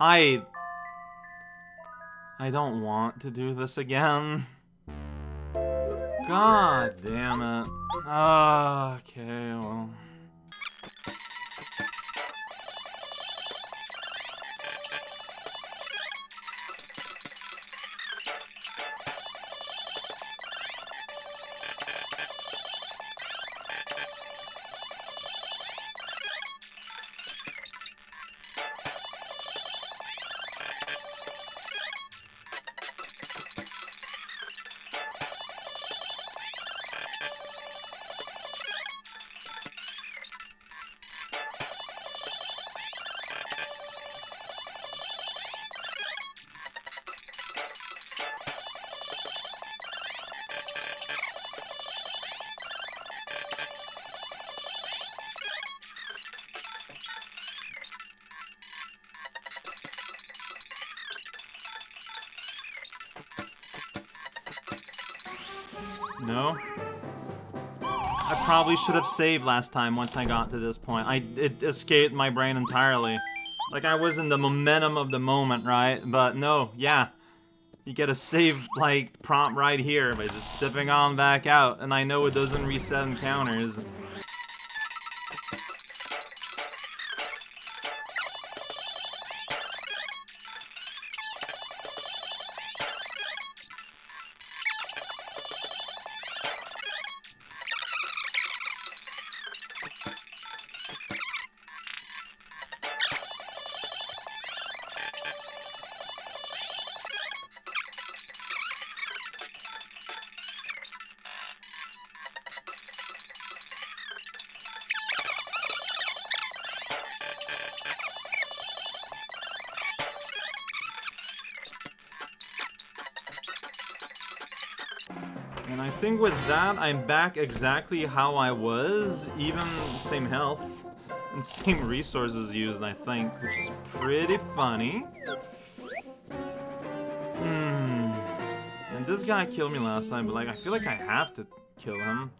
I... I don't want to do this again. God damn it. Ah, okay, well... No? I probably should have saved last time once I got to this point. I It escaped my brain entirely. Like, I was in the momentum of the moment, right? But no, yeah. You get a save, like, prompt right here by just stepping on back out. And I know it doesn't reset encounters. Think with that, I'm back exactly how I was, even same health and same resources used, I think, which is pretty funny. Hmm. And this guy killed me last time, but like, I feel like I have to kill him.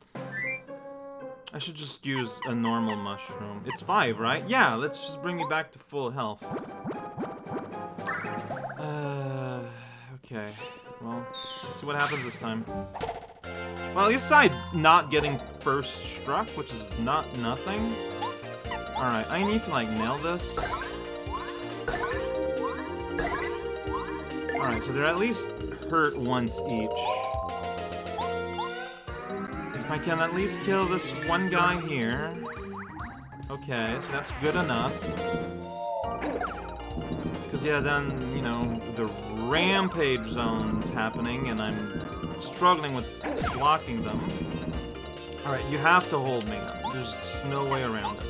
I should just use a normal mushroom. It's five, right? Yeah, let's just bring me back to full health. Uh, okay. Well, let's see what happens this time. Well, at least I'm not getting first struck, which is not nothing. Alright, I need to, like, nail this. Alright, so they're at least hurt once each. If I can at least kill this one guy here. Okay, so that's good enough. Because, yeah, then, you know, the rampage zone's happening, and I'm struggling with blocking them. Alright, you have to hold me. There's just no way around it.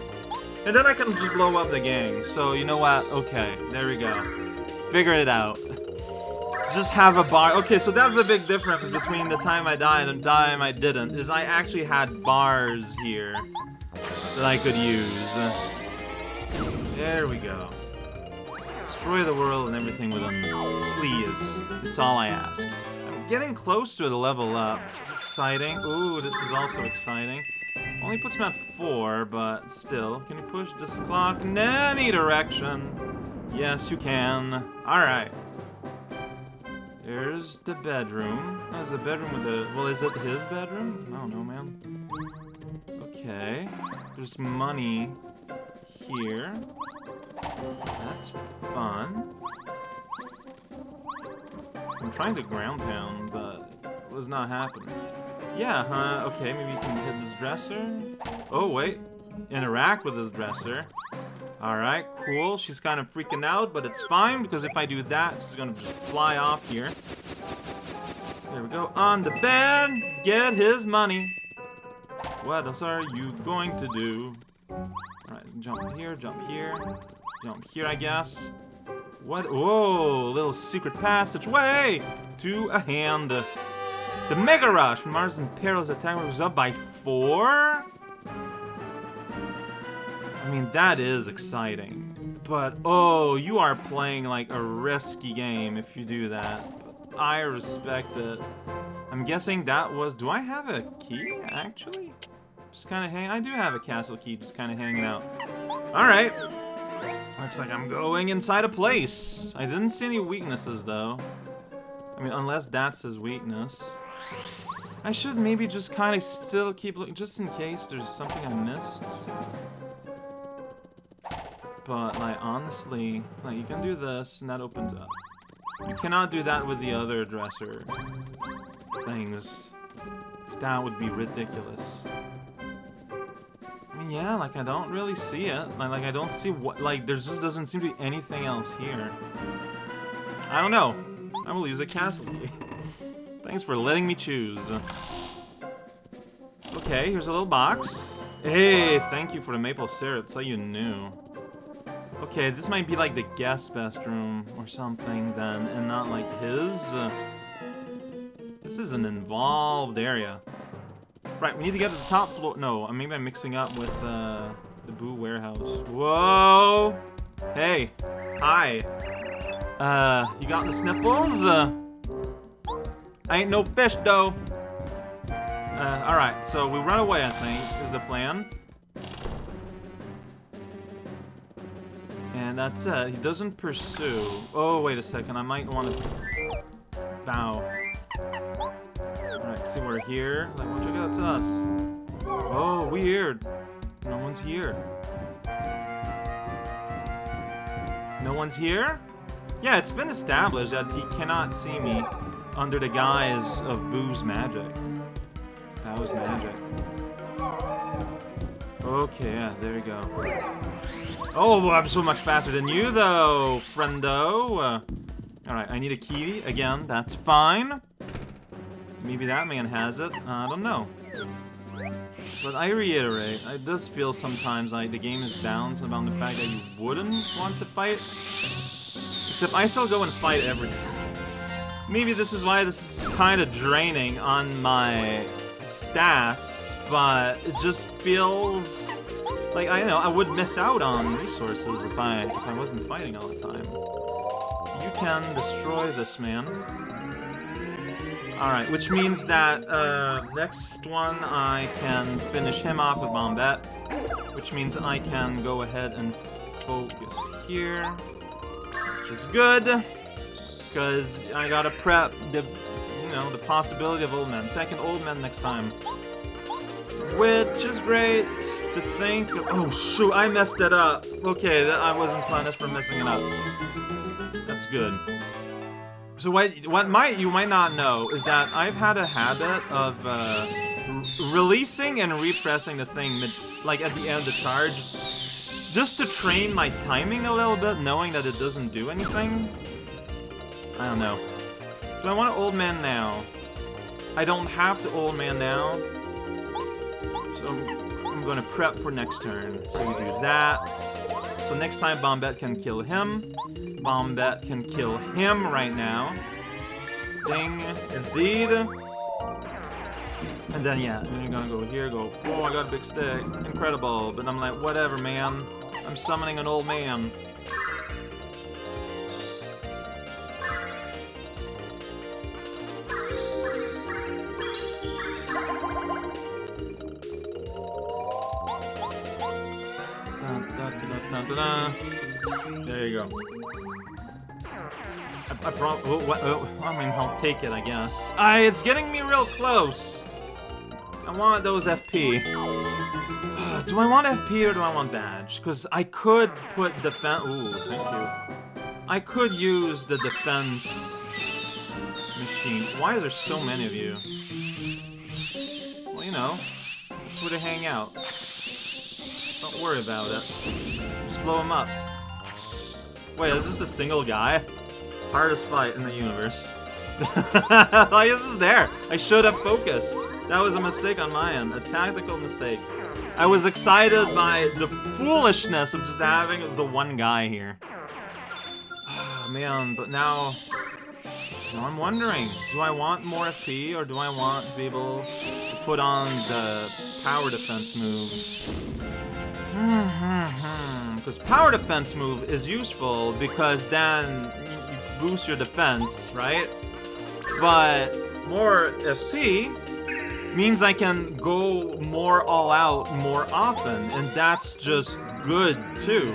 And then I can blow up the gang. So, you know what? Okay, there we go. Figure it out. Just have a bar. Okay, so that's a big difference between the time I died and the time I didn't, is I actually had bars here that I could use. There we go. Destroy the world and everything with them. Please. That's all I ask. Getting close to the level up, which is exciting. Ooh, this is also exciting. Only puts me at four, but still. Can you push this clock in any direction? Yes, you can. Alright. There's the bedroom. There's a bedroom with a... Well, is it his bedroom? I don't know, man. Okay. There's money here. That's fun. I'm trying to ground pound, but it was not happening. Yeah, huh? Okay, maybe you can hit this dresser. Oh, wait. Interact with this dresser. Alright, cool. She's kind of freaking out, but it's fine, because if I do that, she's gonna just fly off here. There we go. On the bed! Get his money! What else are you going to do? Alright, jump here, jump here. Jump here, I guess. What? Whoa, little secret passageway to a hand. The Mega Rush from Mars and Peril's attack was up by four? I mean, that is exciting. But, oh, you are playing like a risky game if you do that. I respect it. I'm guessing that was... Do I have a key, actually? Just kind of hang... I do have a castle key just kind of hanging out. Alright. Looks like I'm going inside a place. I didn't see any weaknesses, though. I mean, unless that's his weakness. I should maybe just kind of still keep looking, just in case there's something I missed. But, like, honestly, like, you can do this, and that opens up. You cannot do that with the other dresser things. That would be ridiculous. Yeah, like, I don't really see it. Like, I don't see what, like, there just doesn't seem to be anything else here. I don't know. I will use a castle. Thanks for letting me choose. Okay, here's a little box. Hey, thank you for the maple syrup. So you knew. Okay, this might be like the guest bedroom or something then, and not like his. This is an involved area. Right, we need to get to the top floor. No, maybe I'm mixing up with uh, the Boo warehouse. Whoa! Hey, hi. Uh, you got the sniffles? Uh, I ain't no fish, though. Uh, alright, so we run away, I think, is the plan. And that's it. He doesn't pursue. Oh, wait a second. I might want to bow. We're here. Like, watch out, that's us. Oh, weird. No one's here. No one's here? Yeah, it's been established that he cannot see me under the guise of Boo's magic. That was magic. Okay, yeah, there we go. Oh, I'm so much faster than you, though, friendo. Uh, Alright, I need a key again. That's fine. Maybe that man has it. I don't know. But I reiterate, it does feel sometimes like the game is balanced about the fact that you wouldn't want to fight. Except I still go and fight everything. Maybe this is why this is kind of draining on my stats, but it just feels like I know I would miss out on resources if I if I wasn't fighting all the time. You can destroy this man. Alright, which means that uh, next one I can finish him off with Bombette, which means I can go ahead and focus here, which is good, because I gotta prep the, you know, the possibility of old men. Second old men next time. Which is great to think of. Oh, shoot, I messed it up. Okay, that I wasn't planning for messing it up. That's good. So what, what might you might not know is that I've had a habit of uh, releasing and repressing the thing mid, like at the end of the charge, just to train my timing a little bit, knowing that it doesn't do anything. I don't know. Do I want an old man now? I don't have to old man now. So I'm gonna prep for next turn. So we do that. So next time Bombette can kill him. Bombette can kill him right now. Ding, indeed. And then, yeah, then you're gonna go here, go, oh, I got a big stick. Incredible. But I'm like, whatever, man. I'm summoning an old man. There you go. I, I. Oh, oh, I mean, I'll take it, I guess. I, it's getting me real close. I want those FP. do I want FP or do I want badge? Because I could put defense. Ooh, thank you. I could use the defense machine. Why is there so many of you? Well, you know, that's where they hang out. Worry about it. Just blow him up. Wait, is this a single guy? Hardest fight in the universe. Why is there? I should have focused. That was a mistake on my end. A tactical mistake. I was excited by the foolishness of just having the one guy here. Oh, man, but now... Now I'm wondering, do I want more FP or do I want to be able to put on the power defense move? Mm-hmm. Because power defense move is useful because then you boost your defense, right? But more FP means I can go more all out more often, and that's just good too.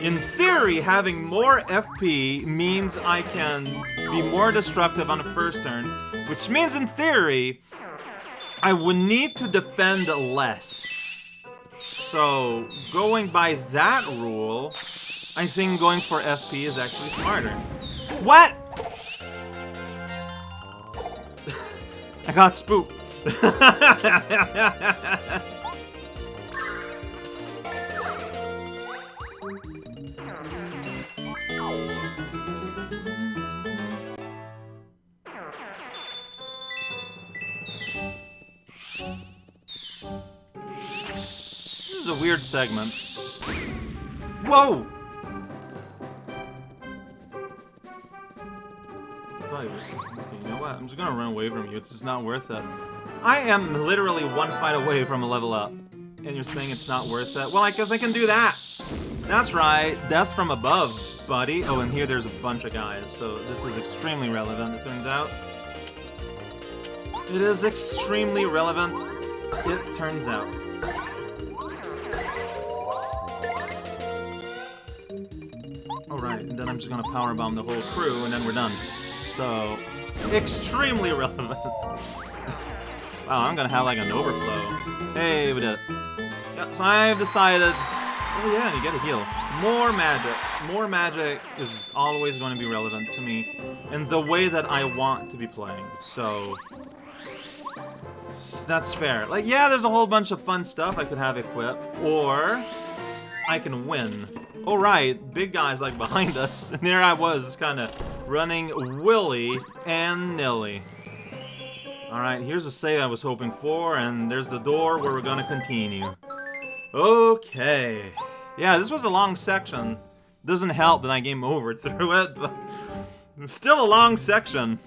In theory, having more FP means I can be more destructive on the first turn, which means in theory, I would need to defend less. So, going by that rule, I think going for FP is actually smarter. What? I got spooked. Weird segment. Whoa! You know what? I'm just gonna run away from you. It's just not worth it. I am literally one fight away from a level up. And you're saying it's not worth it? Well, I guess I can do that. That's right. Death from above, buddy. Oh, and here there's a bunch of guys, so this is extremely relevant, it turns out. It is extremely relevant, it turns out. Alright, and then I'm just gonna power bomb the whole crew, and then we're done. So, extremely relevant. wow, I'm gonna have like an overflow. Hey, we did it. Yeah, so I've decided... Oh yeah, and you get a heal. More magic. More magic is always going to be relevant to me in the way that I want to be playing. So, that's fair. Like, yeah, there's a whole bunch of fun stuff I could have equipped, or I can win. All right, big guy's like behind us, and there I was, kind of running willy and nilly. Alright, here's the save I was hoping for, and there's the door where we're gonna continue. Okay. Yeah, this was a long section. Doesn't help that I game over through it, but still a long section.